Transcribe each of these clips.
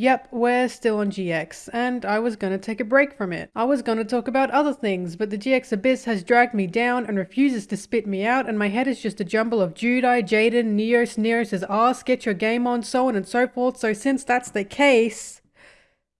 Yep, we're still on GX, and I was gonna take a break from it. I was gonna talk about other things, but the GX Abyss has dragged me down and refuses to spit me out, and my head is just a jumble of Judai, Jaden, Neos, Neos' ass, get your game on, so on and so forth, so since that's the case,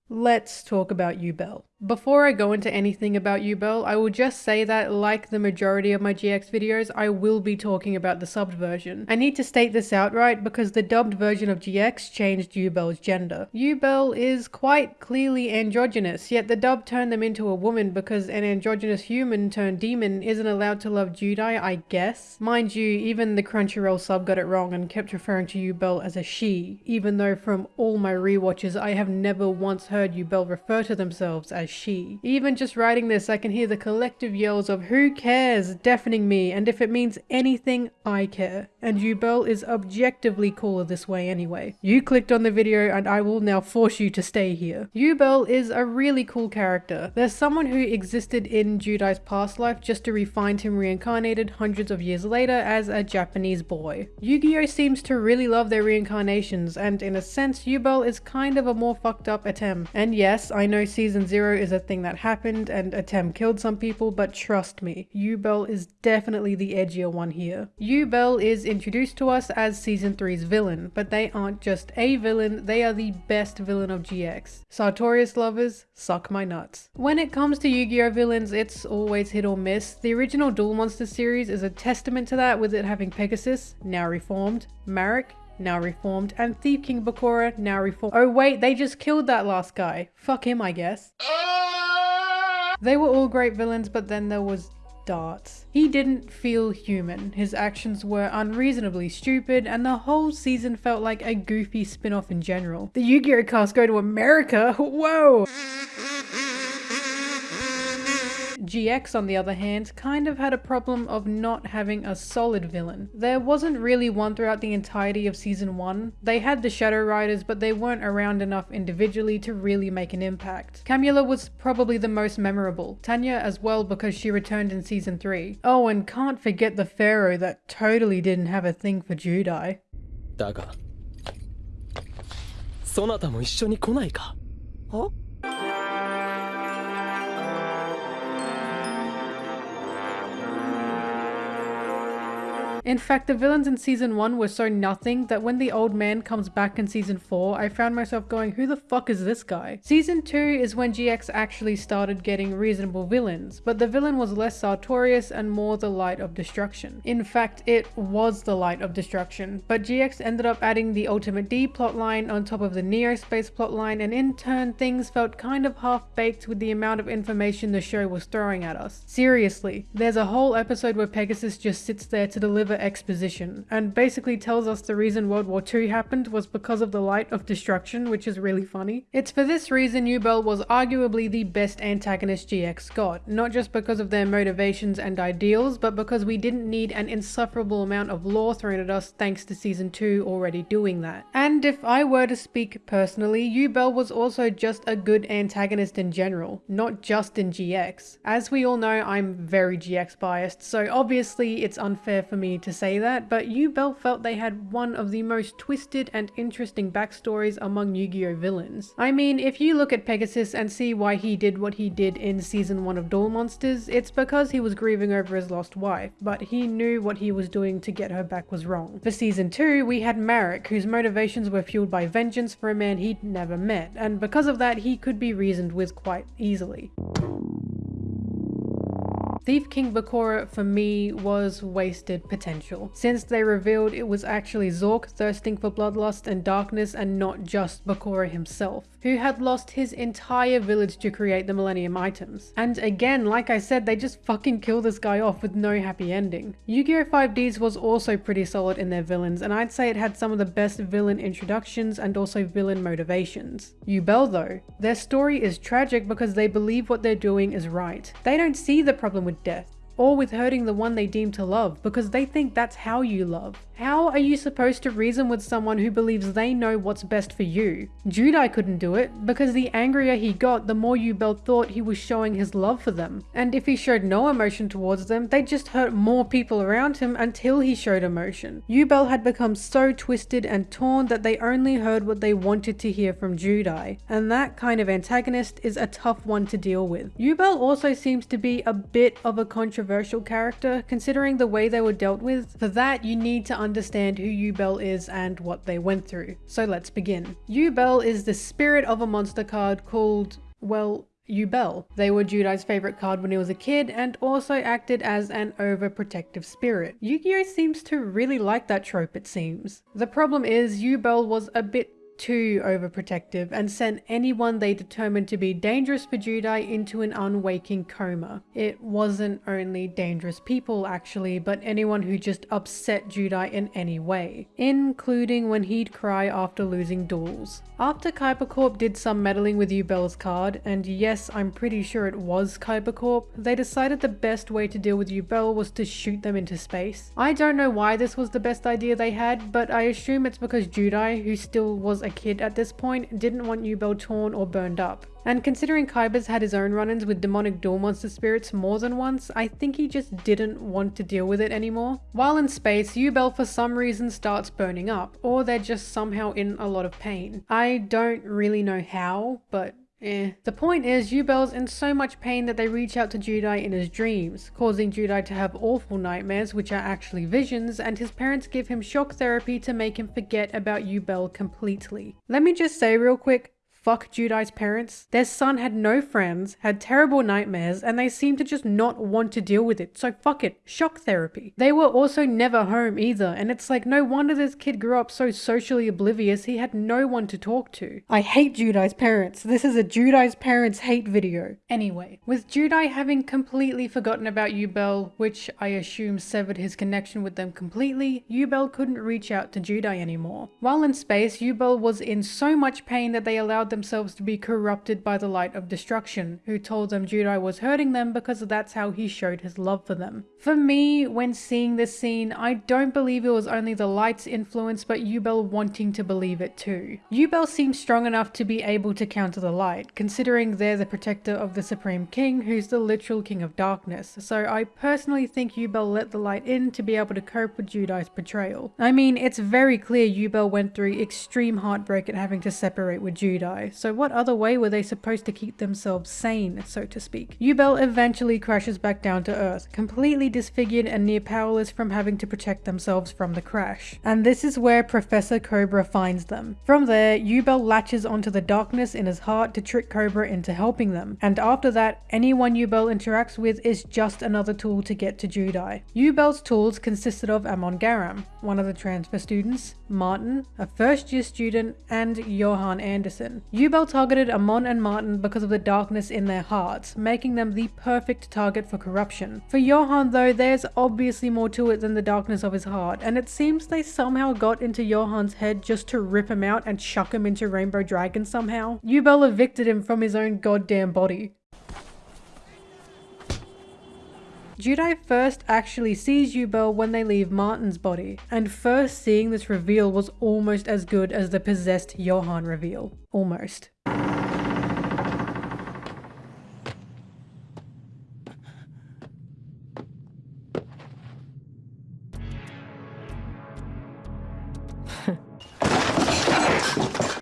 let's talk about Yubel. Before I go into anything about Yubel, I will just say that, like the majority of my GX videos, I will be talking about the subbed version. I need to state this outright because the dubbed version of GX changed Yubel's gender. Yubel is quite clearly androgynous, yet the dub turned them into a woman because an androgynous human turned demon isn't allowed to love Judai, I guess. Mind you, even the Crunchyroll sub got it wrong and kept referring to Yubel as a she, even though from all my rewatches I have never once heard Yubel refer to themselves as she. Even just writing this, I can hear the collective yells of who cares deafening me, and if it means anything, I care. And Yubel is objectively cooler this way anyway. You clicked on the video and I will now force you to stay here. Yubel is a really cool character. There's someone who existed in Judai's past life just to re-find him reincarnated hundreds of years later as a Japanese boy. Yu-Gi-Oh seems to really love their reincarnations and in a sense Yubel is kind of a more fucked up attempt. And yes, I know season 0 is a thing that happened and Atem killed some people but trust me, Yubel is definitely the edgier one here. Yubel is introduced to us as season 3's villain, but they aren't just a villain, they are the best villain of GX. Sartorius lovers, suck my nuts. When it comes to Yu-Gi-Oh villains, it's always hit or miss. The original Duel Monsters series is a testament to that with it having Pegasus, now reformed, Marik, now reformed, and Thief King Bakura, now reformed. Oh wait, they just killed that last guy. Fuck him, I guess. They were all great villains, but then there was Dartz. He didn't feel human, his actions were unreasonably stupid, and the whole season felt like a goofy spin-off in general. The Yu-Gi-Oh cast go to America? Whoa! GX, on the other hand, kind of had a problem of not having a solid villain. There wasn't really one throughout the entirety of season 1. They had the Shadow Riders, but they weren't around enough individually to really make an impact. Camula was probably the most memorable, Tanya as well because she returned in season 3. Oh, and can't forget the Pharaoh that totally didn't have a thing for Judai. だがそなたも一緒に来ないかは In fact, the villains in season 1 were so nothing that when the old man comes back in season 4, I found myself going, who the fuck is this guy? Season 2 is when GX actually started getting reasonable villains, but the villain was less Sartorius and more the light of destruction. In fact, it was the light of destruction, but GX ended up adding the Ultimate D plotline on top of the Neo Space plotline and in turn things felt kind of half-baked with the amount of information the show was throwing at us. Seriously, there's a whole episode where Pegasus just sits there to deliver exposition and basically tells us the reason World War II happened was because of the light of destruction, which is really funny. It's for this reason Yubel was arguably the best antagonist GX got, not just because of their motivations and ideals, but because we didn't need an insufferable amount of lore thrown at us thanks to season 2 already doing that. And if I were to speak personally, Yubel was also just a good antagonist in general, not just in GX. As we all know, I'm very GX biased, so obviously it's unfair for me to say that, but Yubel felt they had one of the most twisted and interesting backstories among Yu-Gi-Oh villains. I mean, if you look at Pegasus and see why he did what he did in season 1 of Duel Monsters, it's because he was grieving over his lost wife, but he knew what he was doing to get her back was wrong. For season 2, we had Marik, whose motivations were fueled by vengeance for a man he'd never met, and because of that he could be reasoned with quite easily. Thief King Bakura for me was wasted potential, since they revealed it was actually Zork thirsting for bloodlust and darkness and not just Bakura himself, who had lost his entire village to create the Millennium items. And again, like I said, they just fucking kill this guy off with no happy ending. Yu-Gi-Oh! 5Ds was also pretty solid in their villains, and I'd say it had some of the best villain introductions and also villain motivations. Yubel though, their story is tragic because they believe what they're doing is right. They don't see the problem with death, or with hurting the one they deem to love because they think that's how you love. How are you supposed to reason with someone who believes they know what's best for you? Judai couldn't do it because the angrier he got, the more Yubel thought he was showing his love for them. And if he showed no emotion towards them, they'd just hurt more people around him until he showed emotion. Yubel had become so twisted and torn that they only heard what they wanted to hear from Judai. And that kind of antagonist is a tough one to deal with. Yubel also seems to be a bit of a controversial character considering the way they were dealt with. For that, you need to understand who Yubel is and what they went through. So let's begin. Yubel is the spirit of a monster card called, well, Yubel. They were Judai's favorite card when he was a kid and also acted as an overprotective spirit. Yu-Gi-Oh seems to really like that trope it seems. The problem is Yubel was a bit too overprotective and sent anyone they determined to be dangerous for Judai into an unwaking coma. It wasn't only dangerous people actually, but anyone who just upset Judai in any way, including when he'd cry after losing duels. After Kaiba Corp did some meddling with Yubel's card, and yes, I'm pretty sure it was Kaiba Corp, they decided the best way to deal with Yubel was to shoot them into space. I don't know why this was the best idea they had, but I assume it's because Judai, who still was a kid at this point, didn't want Yubel torn or burned up. And considering Kaiba's had his own run-ins with demonic Duel Monster spirits more than once, I think he just didn't want to deal with it anymore. While in space, Yubel for some reason starts burning up, or they're just somehow in a lot of pain. I don't really know how, but Eh. The point is, Yubel's in so much pain that they reach out to Judai in his dreams, causing Judai to have awful nightmares which are actually visions, and his parents give him shock therapy to make him forget about Yubel completely. Let me just say real quick, fuck Judai's parents. Their son had no friends, had terrible nightmares, and they seemed to just not want to deal with it. So fuck it, shock therapy. They were also never home either, and it's like no wonder this kid grew up so socially oblivious he had no one to talk to. I hate Judai's parents. This is a Judai's parents hate video. Anyway, with Judai having completely forgotten about Yubel, which I assume severed his connection with them completely, Yubel couldn't reach out to Judai anymore. While in space, Yubel was in so much pain that they allowed them themselves to be corrupted by the light of destruction, who told them Judai was hurting them because that's how he showed his love for them. For me, when seeing this scene, I don't believe it was only the light's influence but Yubel wanting to believe it too. Yubel seems strong enough to be able to counter the light, considering they're the protector of the Supreme King who's the literal King of Darkness, so I personally think Yubel let the light in to be able to cope with Judai's betrayal. I mean, it's very clear Yubel went through extreme heartbreak at having to separate with Judai, so what other way were they supposed to keep themselves sane, so to speak? Yubel eventually crashes back down to Earth, completely disfigured and near powerless from having to protect themselves from the crash. And this is where Professor Cobra finds them. From there, Yubel latches onto the darkness in his heart to trick Cobra into helping them, and after that, anyone Yubel interacts with is just another tool to get to Judai. Yubel's tools consisted of Amon Garam, one of the transfer students, Martin, a first year student, and Johan Anderson. Yubel targeted Amon and Martin because of the darkness in their hearts, making them the perfect target for corruption. For Johan though, there's obviously more to it than the darkness of his heart, and it seems they somehow got into Johan's head just to rip him out and chuck him into Rainbow Dragon somehow. Yubel evicted him from his own goddamn body. Judai first actually sees Yubel when they leave Martin's body, and first seeing this reveal was almost as good as the possessed Johan reveal. Almost.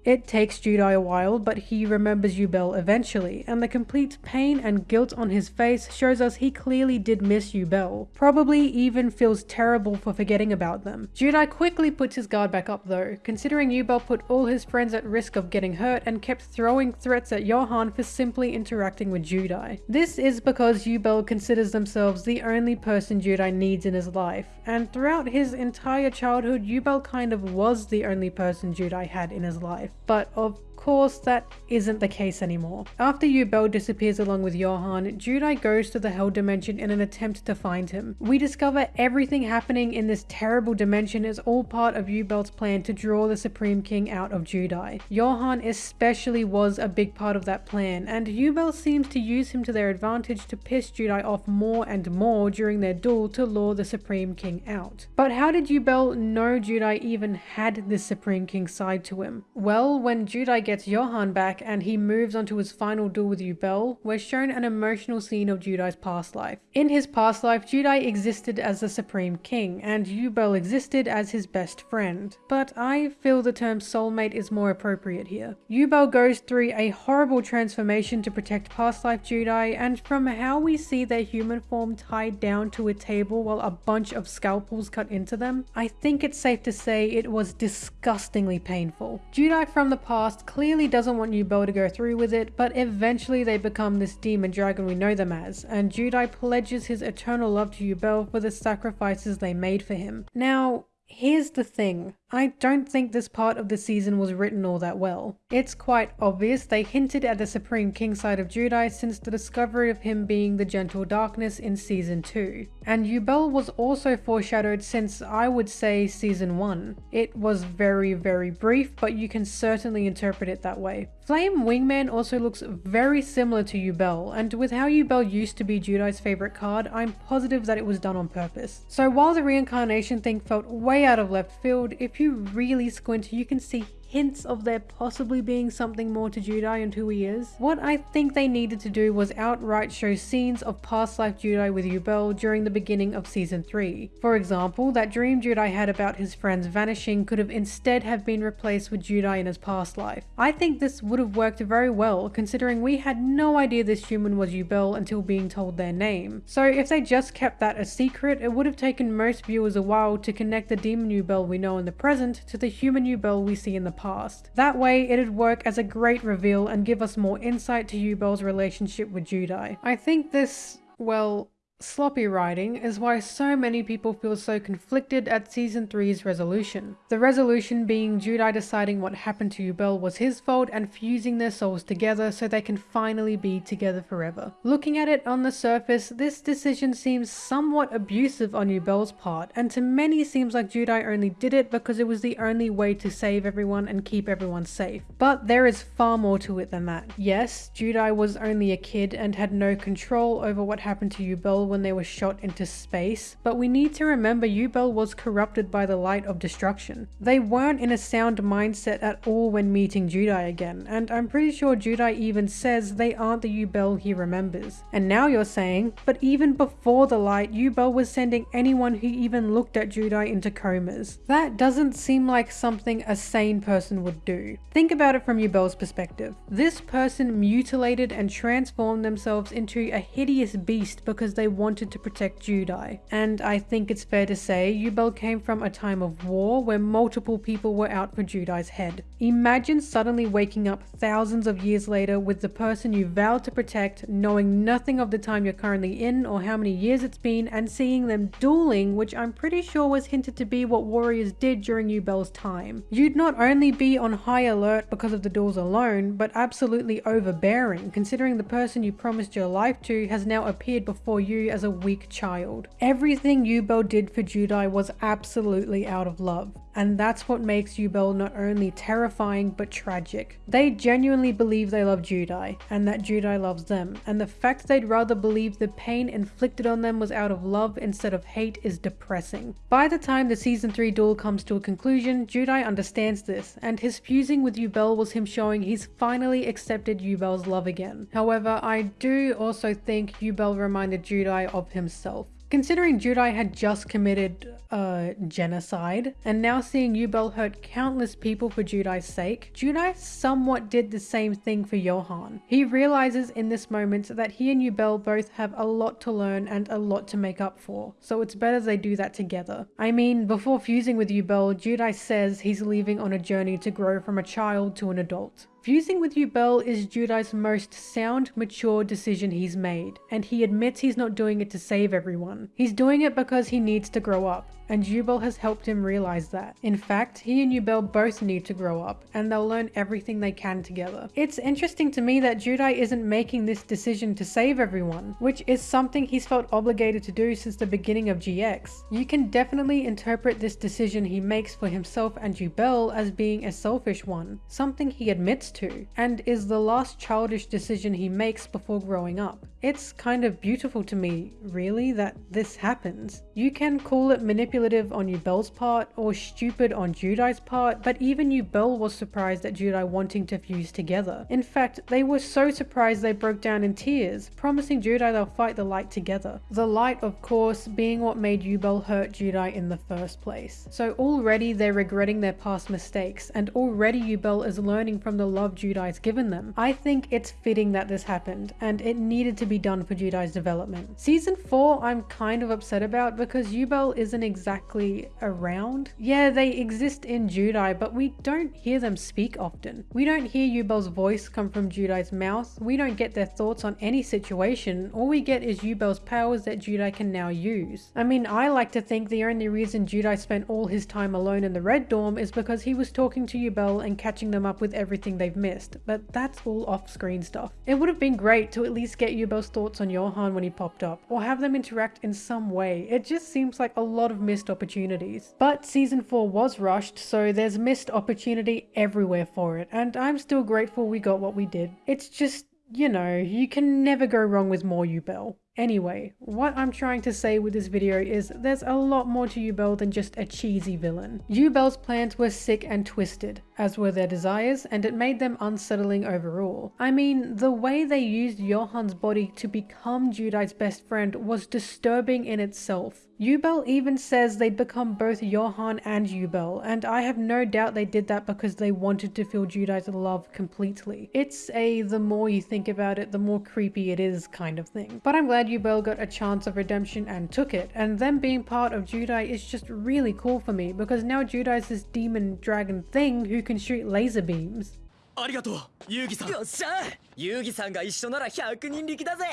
It takes Judai a while, but he remembers Yubel eventually, and the complete pain and guilt on his face shows us he clearly did miss Yubel, probably even feels terrible for forgetting about them. Judai quickly puts his guard back up though, considering Yubel put all his friends at risk of getting hurt and kept throwing threats at Johan for simply interacting with Judai. This is because Yubel considers themselves the only person Judai needs in his life, and throughout his entire childhood, Yubel kind of was the only person Judai had in his life. But of course, that isn't the case anymore. After Yubel disappears along with Johan, Judai goes to the Hell Dimension in an attempt to find him. We discover everything happening in this terrible dimension is all part of Yubel's plan to draw the Supreme King out of Judai. Johan especially was a big part of that plan, and Yubel seems to use him to their advantage to piss Judai off more and more during their duel to lure the Supreme King out. But how did Yubel know Judai even had this Supreme King side to him? Well, when Judai gets gets Johan back and he moves on to his final duel with Yubel, we're shown an emotional scene of Judai's past life. In his past life, Judai existed as the Supreme King, and Yubel existed as his best friend. But I feel the term soulmate is more appropriate here. Yubel goes through a horrible transformation to protect past life Judai, and from how we see their human form tied down to a table while a bunch of scalpels cut into them, I think it's safe to say it was disgustingly painful. Judai from the past clearly clearly doesn't want Yubel to go through with it, but eventually they become this demon dragon we know them as, and Judai pledges his eternal love to Yubel for the sacrifices they made for him. Now, here's the thing. I don't think this part of the season was written all that well. It's quite obvious they hinted at the Supreme King side of Judai since the discovery of him being the Gentle Darkness in Season 2. And Yubel was also foreshadowed since I would say Season 1. It was very very brief but you can certainly interpret it that way. Flame Wingman also looks very similar to Yubel and with how Yubel used to be Judai's favourite card, I'm positive that it was done on purpose. So while the reincarnation thing felt way out of left field, if if you really squint, you can see hints of there possibly being something more to Judai and who he is. What I think they needed to do was outright show scenes of past life Judai with Yubel during the beginning of season 3. For example, that dream Judai had about his friends vanishing could have instead have been replaced with Judai in his past life. I think this would have worked very well considering we had no idea this human was Yubel until being told their name. So if they just kept that a secret, it would have taken most viewers a while to connect the demon Yubel we know in the present to the human Yubel we see in the past. That way, it'd work as a great reveal and give us more insight to Yubel's relationship with Judai. I think this, well, Sloppy writing is why so many people feel so conflicted at season 3's resolution. The resolution being Judai deciding what happened to Yubel was his fault and fusing their souls together so they can finally be together forever. Looking at it on the surface, this decision seems somewhat abusive on Yubel's part and to many seems like Judai only did it because it was the only way to save everyone and keep everyone safe. But there is far more to it than that. Yes, Judai was only a kid and had no control over what happened to Yubel when they were shot into space, but we need to remember Yubel was corrupted by the light of destruction. They weren't in a sound mindset at all when meeting Judai again, and I'm pretty sure Judai even says they aren't the Yubel he remembers. And now you're saying, but even before the light, Yubel was sending anyone who even looked at Judai into comas. That doesn't seem like something a sane person would do. Think about it from Yubel's perspective. This person mutilated and transformed themselves into a hideous beast because they wanted to protect Judai. And I think it's fair to say Yubel came from a time of war where multiple people were out for Judai's head. Imagine suddenly waking up thousands of years later with the person you vowed to protect, knowing nothing of the time you're currently in or how many years it's been, and seeing them dueling, which I'm pretty sure was hinted to be what warriors did during Yubel's time. You'd not only be on high alert because of the duels alone, but absolutely overbearing, considering the person you promised your life to has now appeared before you as a weak child. Everything Yubel did for Judai was absolutely out of love and that's what makes Yubel not only terrifying but tragic. They genuinely believe they love Judai, and that Judai loves them, and the fact they'd rather believe the pain inflicted on them was out of love instead of hate is depressing. By the time the season 3 duel comes to a conclusion, Judai understands this, and his fusing with Yubel was him showing he's finally accepted Yubel's love again. However, I do also think Yubel reminded Judai of himself. Considering Judai had just committed uh, genocide, and now seeing Yubel hurt countless people for Judai's sake, Judai somewhat did the same thing for Johan. He realizes in this moment that he and Yubel both have a lot to learn and a lot to make up for, so it's better they do that together. I mean, before fusing with Yubel, Judai says he's leaving on a journey to grow from a child to an adult. Fusing with Yubel is Judai's most sound, mature decision he's made, and he admits he's not doing it to save everyone. He's doing it because he needs to grow up. And Yubel has helped him realize that. In fact, he and Yubel both need to grow up, and they'll learn everything they can together. It's interesting to me that Judai isn't making this decision to save everyone, which is something he's felt obligated to do since the beginning of GX. You can definitely interpret this decision he makes for himself and Yubel as being a selfish one, something he admits to, and is the last childish decision he makes before growing up. It's kind of beautiful to me, really, that this happens. You can call it manipulative on Yubel's part, or stupid on Judai's part, but even Yubel was surprised at Judai wanting to fuse together. In fact, they were so surprised they broke down in tears, promising Judai they'll fight the light together. The light, of course, being what made Yubel hurt Judai in the first place. So already they're regretting their past mistakes, and already Yubel is learning from the love Judai's given them. I think it's fitting that this happened, and it needed to be done for Judai's development. Season 4 I'm kind of upset about because Yubel isn't exactly around. Yeah, they exist in Judai, but we don't hear them speak often. We don't hear Yubel's voice come from Judai's mouth, we don't get their thoughts on any situation, all we get is Yubel's powers that Judai can now use. I mean, I like to think the only reason Judai spent all his time alone in the Red Dorm is because he was talking to Yubel and catching them up with everything they've missed, but that's all off-screen stuff. It would have been great to at least get Yubel's thoughts on Johan when he popped up, or have them interact in some way. It just seems like a lot of missed opportunities. But season 4 was rushed, so there's missed opportunity everywhere for it, and I'm still grateful we got what we did. It's just, you know, you can never go wrong with more Yubel. Anyway, what I'm trying to say with this video is there's a lot more to Yubel than just a cheesy villain. Yubel's plans were sick and twisted, as were their desires, and it made them unsettling overall. I mean, the way they used Johan's body to become Judai's best friend was disturbing in itself. Yubel even says they'd become both Johan and Yubel, and I have no doubt they did that because they wanted to feel Judai's love completely. It's a the more you think about it, the more creepy it is kind of thing. But I'm glad Yubel got a chance of redemption and took it, and them being part of Judai is just really cool for me because now Judai's this demon dragon thing who can shoot laser beams. ありがとうユウギさんよっしゃ遊戯さんが一緒なら100人力だぜ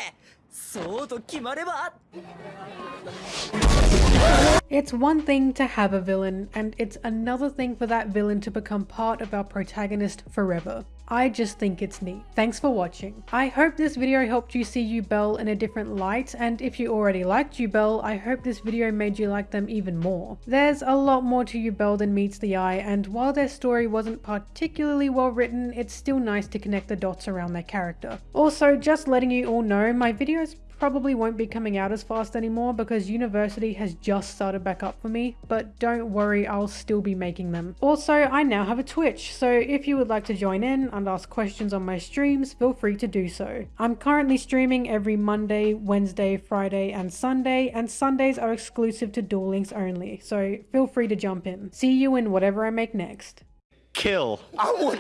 そうと決まれば。It's one thing to have a villain, and it's another thing for that villain to become part of our protagonist forever. I just think it's neat. Thanks for watching. I hope this video helped you see Yubel in a different light, and if you already liked Yubel, I hope this video made you like them even more. There's a lot more to Yubel than meets the eye, and while their story wasn't particularly well written, it's still nice to connect the dots around their character. Also, just letting you all know, my videos probably won't be coming out as fast anymore because university has just started back up for me, but don't worry, I'll still be making them. Also, I now have a Twitch, so if you would like to join in and ask questions on my streams, feel free to do so. I'm currently streaming every Monday, Wednesday, Friday, and Sunday, and Sundays are exclusive to Duel Links only, so feel free to jump in. See you in whatever I make next. Kill. I would